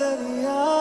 दरिया